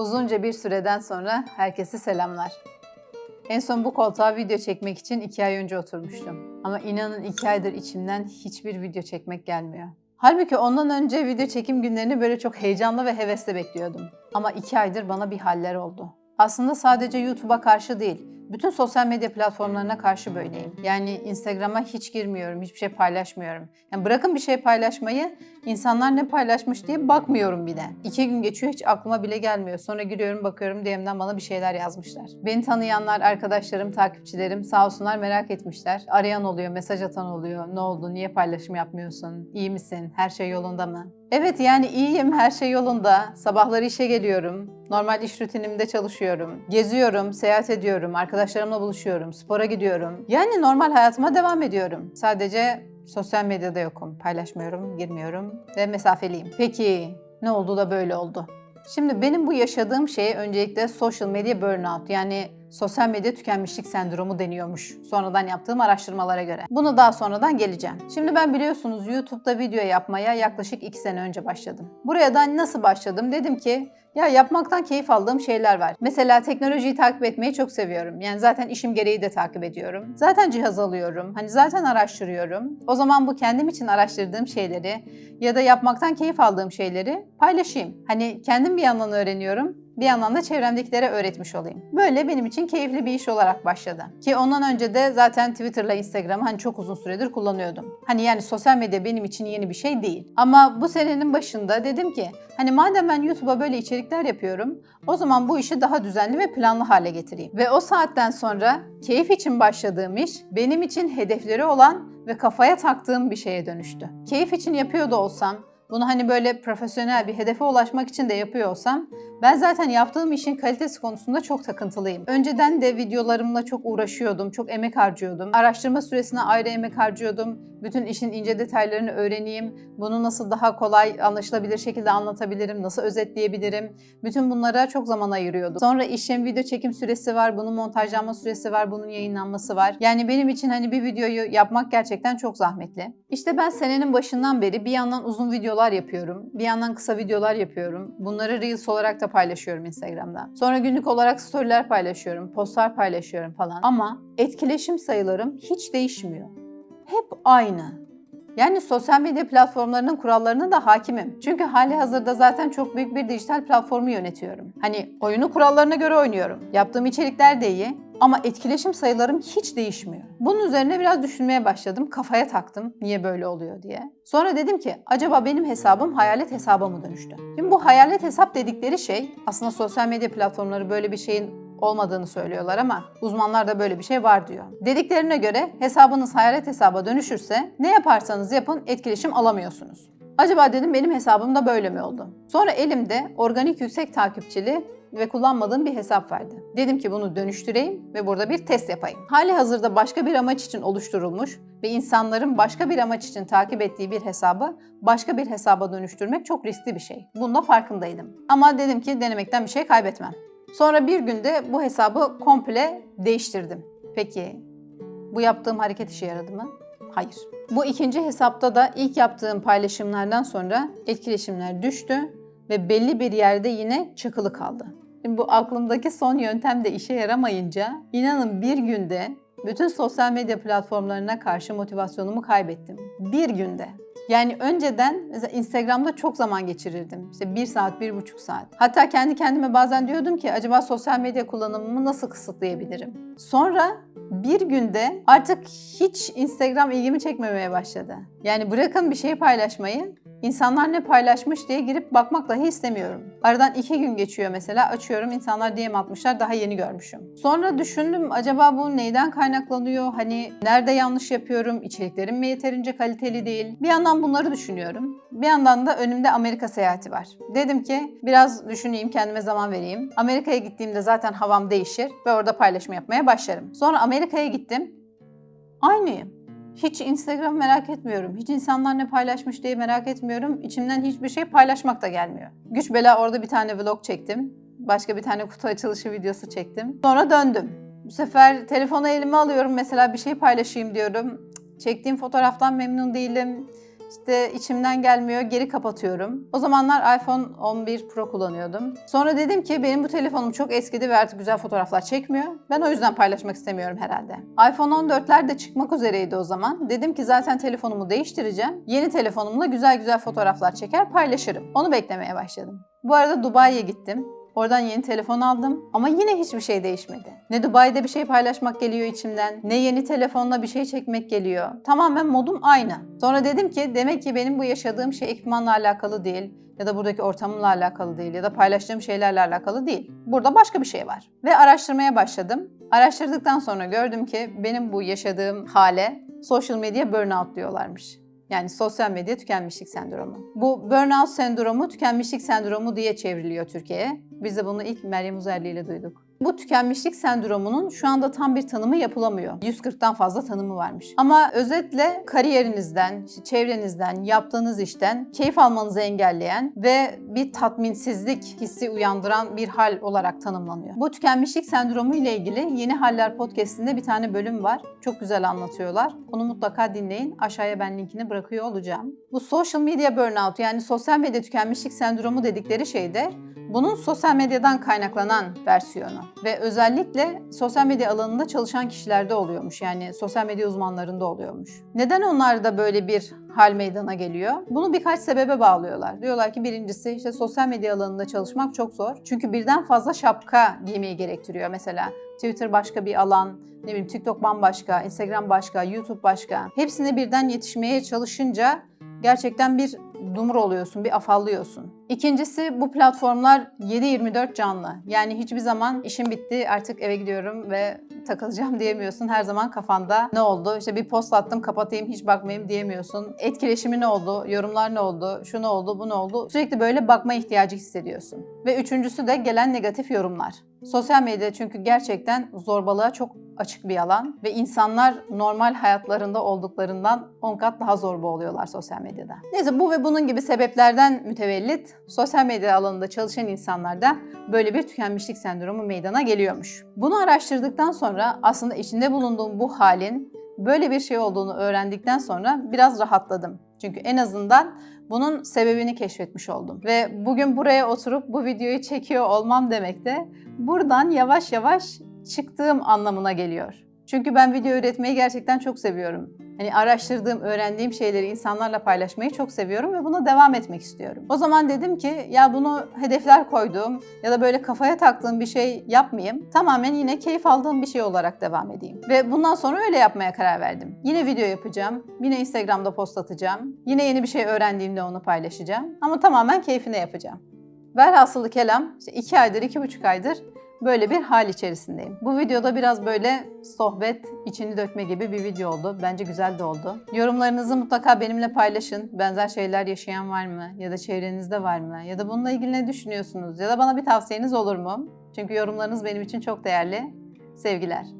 Uzunca bir süreden sonra herkese selamlar. En son bu koltuğa video çekmek için iki ay önce oturmuştum. Ama inanın iki aydır içimden hiçbir video çekmek gelmiyor. Halbuki ondan önce video çekim günlerini böyle çok heyecanlı ve hevesle bekliyordum. Ama iki aydır bana bir haller oldu. Aslında sadece YouTube'a karşı değil, bütün sosyal medya platformlarına karşı böyleyim. Yani Instagram'a hiç girmiyorum, hiçbir şey paylaşmıyorum. Yani bırakın bir şey paylaşmayı, insanlar ne paylaşmış diye bakmıyorum bile. İki gün geçiyor hiç aklıma bile gelmiyor. Sonra giriyorum bakıyorum DM'den bana bir şeyler yazmışlar. Beni tanıyanlar, arkadaşlarım, takipçilerim sağ olsunlar merak etmişler. Arayan oluyor, mesaj atan oluyor. Ne oldu, niye paylaşım yapmıyorsun, iyi misin, her şey yolunda mı? Evet yani iyiyim, her şey yolunda. Sabahları işe geliyorum. Normal iş rutinimde çalışıyorum. Geziyorum, seyahat ediyorum, arkadaşlarımla buluşuyorum, spora gidiyorum. Yani normal hayatıma devam ediyorum. Sadece sosyal medyada yokum. Paylaşmıyorum, girmiyorum ve mesafeliyim. Peki ne oldu da böyle oldu? Şimdi benim bu yaşadığım şey öncelikle social media burnout yani sosyal medya tükenmişlik sendromu deniyormuş sonradan yaptığım araştırmalara göre. Bunu daha sonradan geleceğim. Şimdi ben biliyorsunuz YouTube'da video yapmaya yaklaşık 2 sene önce başladım. Buraya da nasıl başladım? Dedim ki ya yapmaktan keyif aldığım şeyler var. Mesela teknolojiyi takip etmeyi çok seviyorum. Yani zaten işim gereği de takip ediyorum. Zaten cihaz alıyorum. Hani zaten araştırıyorum. O zaman bu kendim için araştırdığım şeyleri ya da yapmaktan keyif aldığım şeyleri paylaşayım. Hani kendim bir yandan öğreniyorum bir yandan da çevremdekilere öğretmiş olayım. Böyle benim için keyifli bir iş olarak başladı. Ki ondan önce de zaten Twitter'la Instagram'ı hani çok uzun süredir kullanıyordum. Hani yani sosyal medya benim için yeni bir şey değil. Ama bu senenin başında dedim ki hani madem ben YouTube'a böyle içerikler yapıyorum o zaman bu işi daha düzenli ve planlı hale getireyim. Ve o saatten sonra keyif için başladığım iş benim için hedefleri olan ve kafaya taktığım bir şeye dönüştü. Keyif için yapıyor da olsam, bunu hani böyle profesyonel bir hedefe ulaşmak için de yapıyor olsam ben zaten yaptığım işin kalitesi konusunda çok takıntılıyım. Önceden de videolarımla çok uğraşıyordum, çok emek harcıyordum. Araştırma süresine ayrı emek harcıyordum. Bütün işin ince detaylarını öğreneyim. Bunu nasıl daha kolay, anlaşılabilir şekilde anlatabilirim, nasıl özetleyebilirim. Bütün bunlara çok zaman ayırıyordum. Sonra işin video çekim süresi var, bunun montajlanma süresi var, bunun yayınlanması var. Yani benim için hani bir videoyu yapmak gerçekten çok zahmetli. İşte ben senenin başından beri bir yandan uzun videolar yapıyorum, bir yandan kısa videolar yapıyorum. Bunları Reels olarak da paylaşıyorum Instagram'da. Sonra günlük olarak storyler paylaşıyorum, postlar paylaşıyorum falan. Ama etkileşim sayılarım hiç değişmiyor. Hep aynı. Yani sosyal medya platformlarının kurallarına da hakimim. Çünkü hali hazırda zaten çok büyük bir dijital platformu yönetiyorum. Hani oyunu kurallarına göre oynuyorum. Yaptığım içerikler de iyi. Ama etkileşim sayılarım hiç değişmiyor. Bunun üzerine biraz düşünmeye başladım. Kafaya taktım niye böyle oluyor diye. Sonra dedim ki acaba benim hesabım hayalet hesaba mı dönüştü? Şimdi bu hayalet hesap dedikleri şey aslında sosyal medya platformları böyle bir şeyin olmadığını söylüyorlar ama uzmanlar da böyle bir şey var diyor. Dediklerine göre hesabınız hayalet hesaba dönüşürse ne yaparsanız yapın etkileşim alamıyorsunuz. Acaba dedim benim hesabım da böyle mi oldu? Sonra elimde organik yüksek takipçili ve kullanmadığım bir hesap vardı. Dedim ki bunu dönüştüreyim ve burada bir test yapayım. Hali hazırda başka bir amaç için oluşturulmuş ve insanların başka bir amaç için takip ettiği bir hesabı başka bir hesaba dönüştürmek çok riskli bir şey. Bunda farkındaydım. Ama dedim ki denemekten bir şey kaybetmem. Sonra bir günde bu hesabı komple değiştirdim. Peki bu yaptığım hareket işe yaradı mı? Hayır. Bu ikinci hesapta da ilk yaptığım paylaşımlardan sonra etkileşimler düştü ve belli bir yerde yine çakılı kaldı. Şimdi bu aklımdaki son yöntem de işe yaramayınca inanın bir günde bütün sosyal medya platformlarına karşı motivasyonumu kaybettim. Bir günde. Yani önceden mesela Instagram'da çok zaman geçirirdim. İşte bir saat, bir buçuk saat. Hatta kendi kendime bazen diyordum ki acaba sosyal medya kullanımımı nasıl kısıtlayabilirim? Sonra bir günde artık hiç Instagram ilgimi çekmemeye başladı. Yani bırakın bir şey paylaşmayı, İnsanlar ne paylaşmış diye girip bakmak dahi istemiyorum. Aradan iki gün geçiyor mesela açıyorum insanlar DM atmışlar daha yeni görmüşüm. Sonra düşündüm acaba bu neyden kaynaklanıyor? Hani nerede yanlış yapıyorum? İçeriklerim mi yeterince kaliteli değil? Bir yandan bunları düşünüyorum. Bir yandan da önümde Amerika seyahati var. Dedim ki biraz düşüneyim kendime zaman vereyim. Amerika'ya gittiğimde zaten havam değişir ve orada paylaşım yapmaya başlarım. Sonra Amerika'ya gittim. Aynıyım. Hiç Instagram merak etmiyorum. Hiç insanlar ne paylaşmış diye merak etmiyorum. İçimden hiçbir şey paylaşmak da gelmiyor. Güç bela orada bir tane vlog çektim. Başka bir tane kutu açılışı videosu çektim. Sonra döndüm. Bu sefer telefonu elime alıyorum mesela bir şey paylaşayım diyorum. Çektiğim fotoğraftan memnun değilim. İşte içimden gelmiyor, geri kapatıyorum. O zamanlar iPhone 11 Pro kullanıyordum. Sonra dedim ki benim bu telefonum çok eskidi ve artık güzel fotoğraflar çekmiyor. Ben o yüzden paylaşmak istemiyorum herhalde. iPhone 14'ler de çıkmak üzereydi o zaman. Dedim ki zaten telefonumu değiştireceğim. Yeni telefonumla güzel güzel fotoğraflar çeker paylaşırım. Onu beklemeye başladım. Bu arada Dubai'ye gittim. Oradan yeni telefon aldım ama yine hiçbir şey değişmedi. Ne Dubai'de bir şey paylaşmak geliyor içimden, ne yeni telefonla bir şey çekmek geliyor. Tamamen modum aynı. Sonra dedim ki demek ki benim bu yaşadığım şey ekipmanla alakalı değil ya da buradaki ortamımla alakalı değil ya da paylaştığım şeylerle alakalı değil. Burada başka bir şey var. Ve araştırmaya başladım. Araştırdıktan sonra gördüm ki benim bu yaşadığım hale social media burnout diyorlarmış. Yani sosyal medya tükenmişlik sendromu. Bu burnout sendromu tükenmişlik sendromu diye çevriliyor Türkiye'ye. Biz de bunu ilk Meryem Uzerli ile duyduk. Bu tükenmişlik sendromunun şu anda tam bir tanımı yapılamıyor. 140'tan fazla tanımı varmış. Ama özetle kariyerinizden, çevrenizden, yaptığınız işten keyif almanızı engelleyen ve bir tatminsizlik hissi uyandıran bir hal olarak tanımlanıyor. Bu tükenmişlik sendromu ile ilgili Yeni Haller podcast'inde bir tane bölüm var. Çok güzel anlatıyorlar. Onu mutlaka dinleyin. Aşağıya ben linkini bırakıyor olacağım. Bu social media burnout yani sosyal medya tükenmişlik sendromu dedikleri şeyde bunun sosyal medyadan kaynaklanan versiyonu ve özellikle sosyal medya alanında çalışan kişilerde oluyormuş. Yani sosyal medya uzmanlarında oluyormuş. Neden onlarda böyle bir hal meydana geliyor? Bunu birkaç sebebe bağlıyorlar. Diyorlar ki birincisi işte sosyal medya alanında çalışmak çok zor. Çünkü birden fazla şapka giymeyi gerektiriyor. Mesela Twitter başka bir alan, ne bileyim TikTok bambaşka, Instagram başka, YouTube başka. Hepsine birden yetişmeye çalışınca gerçekten bir dumur oluyorsun, bir afallıyorsun. İkincisi bu platformlar 7-24 canlı. Yani hiçbir zaman işim bitti artık eve gidiyorum ve takılacağım diyemiyorsun. Her zaman kafanda ne oldu? İşte bir post attım kapatayım hiç bakmayayım diyemiyorsun. Etkileşimi ne oldu? Yorumlar ne oldu? Şu ne oldu? Bu ne oldu? Sürekli böyle bakma ihtiyacı hissediyorsun. Ve üçüncüsü de gelen negatif yorumlar. Sosyal medya çünkü gerçekten zorbalığa çok açık bir alan ve insanlar normal hayatlarında olduklarından 10 kat daha zorba oluyorlar sosyal medyada. Neyse bu ve bunun gibi sebeplerden mütevellit sosyal medya alanında çalışan insanlarda böyle bir tükenmişlik sendromu meydana geliyormuş. Bunu araştırdıktan sonra aslında içinde bulunduğum bu halin böyle bir şey olduğunu öğrendikten sonra biraz rahatladım. Çünkü en azından bunun sebebini keşfetmiş oldum. Ve bugün buraya oturup bu videoyu çekiyor olmam demek de buradan yavaş yavaş çıktığım anlamına geliyor. Çünkü ben video üretmeyi gerçekten çok seviyorum. Hani araştırdığım, öğrendiğim şeyleri insanlarla paylaşmayı çok seviyorum ve buna devam etmek istiyorum. O zaman dedim ki ya bunu hedefler koyduğum ya da böyle kafaya taktığım bir şey yapmayayım. Tamamen yine keyif aldığım bir şey olarak devam edeyim. Ve bundan sonra öyle yapmaya karar verdim. Yine video yapacağım. Yine Instagram'da post atacağım. Yine yeni bir şey öğrendiğimde onu paylaşacağım. Ama tamamen keyfine yapacağım. Velhasılı kelam, işte iki aydır, iki buçuk aydır böyle bir hal içerisindeyim. Bu videoda biraz böyle sohbet, içini dökme gibi bir video oldu. Bence güzel de oldu. Yorumlarınızı mutlaka benimle paylaşın. Benzer şeyler yaşayan var mı? Ya da çevrenizde var mı? Ya da bununla ilgili ne düşünüyorsunuz? Ya da bana bir tavsiyeniz olur mu? Çünkü yorumlarınız benim için çok değerli. Sevgiler.